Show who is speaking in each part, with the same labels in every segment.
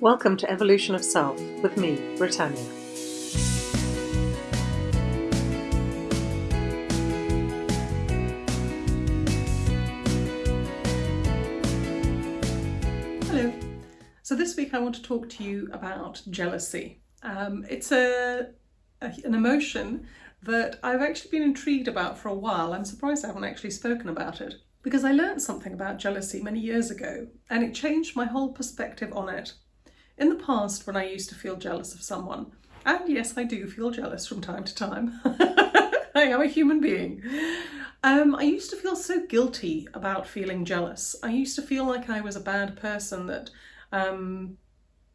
Speaker 1: Welcome to Evolution of Self with me, Britannia.
Speaker 2: Hello. So this week I want to talk to you about jealousy. Um, it's a, a, an emotion that I've actually been intrigued about for a while. I'm surprised I haven't actually spoken about it because I learned something about jealousy many years ago and it changed my whole perspective on it. In the past, when I used to feel jealous of someone, and yes, I do feel jealous from time to time, I am a human being, um, I used to feel so guilty about feeling jealous. I used to feel like I was a bad person that, um,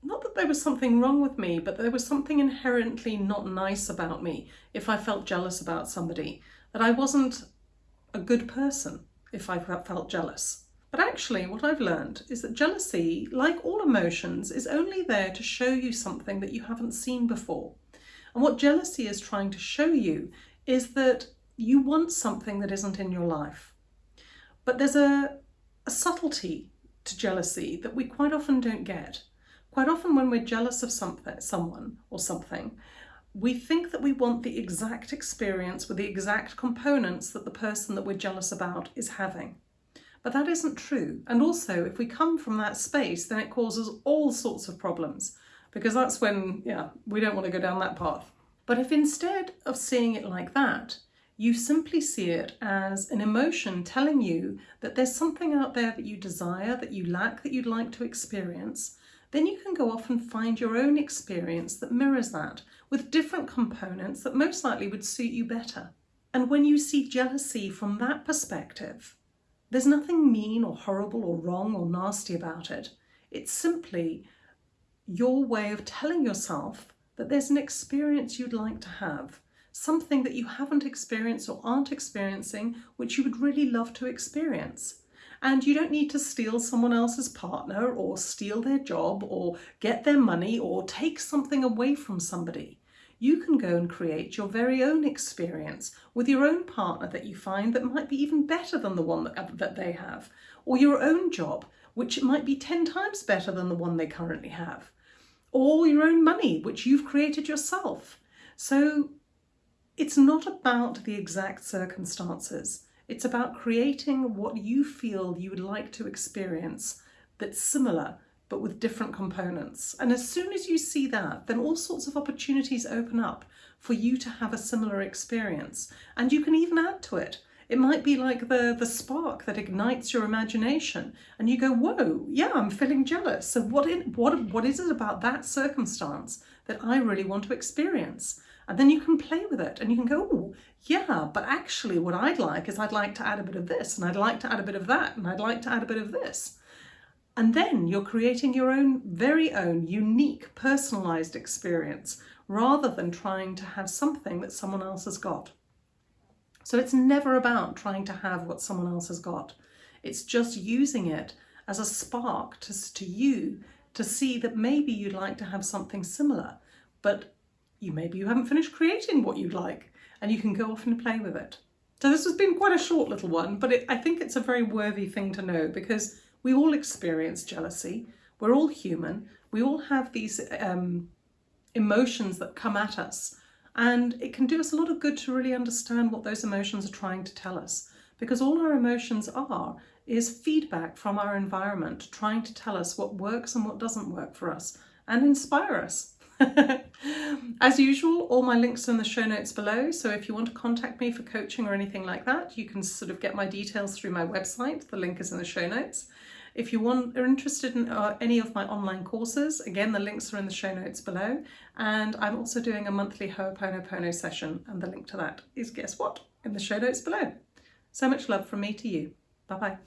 Speaker 2: not that there was something wrong with me, but there was something inherently not nice about me if I felt jealous about somebody, that I wasn't a good person if I felt jealous. But actually what I've learned is that jealousy, like all emotions, is only there to show you something that you haven't seen before. And what jealousy is trying to show you is that you want something that isn't in your life. But there's a, a subtlety to jealousy that we quite often don't get. Quite often when we're jealous of something, someone or something, we think that we want the exact experience with the exact components that the person that we're jealous about is having. But that isn't true. And also, if we come from that space, then it causes all sorts of problems because that's when, yeah, we don't want to go down that path. But if instead of seeing it like that, you simply see it as an emotion telling you that there's something out there that you desire, that you lack, that you'd like to experience, then you can go off and find your own experience that mirrors that with different components that most likely would suit you better. And when you see jealousy from that perspective, there's nothing mean or horrible or wrong or nasty about it. It's simply your way of telling yourself that there's an experience you'd like to have, something that you haven't experienced or aren't experiencing, which you would really love to experience. And you don't need to steal someone else's partner or steal their job or get their money or take something away from somebody. You can go and create your very own experience with your own partner that you find that might be even better than the one that, uh, that they have, or your own job, which might be 10 times better than the one they currently have, or your own money, which you've created yourself. So it's not about the exact circumstances. It's about creating what you feel you would like to experience that's similar but with different components. And as soon as you see that, then all sorts of opportunities open up for you to have a similar experience. And you can even add to it. It might be like the, the spark that ignites your imagination and you go, whoa, yeah, I'm feeling jealous. So what, in, what, what is it about that circumstance that I really want to experience? And then you can play with it and you can go, oh, yeah, but actually what I'd like is I'd like to add a bit of this and I'd like to add a bit of that and I'd like to add a bit of this. And then you're creating your own very own unique personalized experience rather than trying to have something that someone else has got. So it's never about trying to have what someone else has got. It's just using it as a spark to, to you to see that maybe you'd like to have something similar, but you maybe you haven't finished creating what you'd like and you can go off and play with it. So this has been quite a short little one, but it, I think it's a very worthy thing to know because we all experience jealousy. We're all human. We all have these um, emotions that come at us and it can do us a lot of good to really understand what those emotions are trying to tell us because all our emotions are is feedback from our environment trying to tell us what works and what doesn't work for us and inspire us. As usual, all my links are in the show notes below, so if you want to contact me for coaching or anything like that, you can sort of get my details through my website. The link is in the show notes. If you want, are interested in uh, any of my online courses, again, the links are in the show notes below. And I'm also doing a monthly Ho'oponopono session, and the link to that is, guess what, in the show notes below. So much love from me to you. Bye-bye.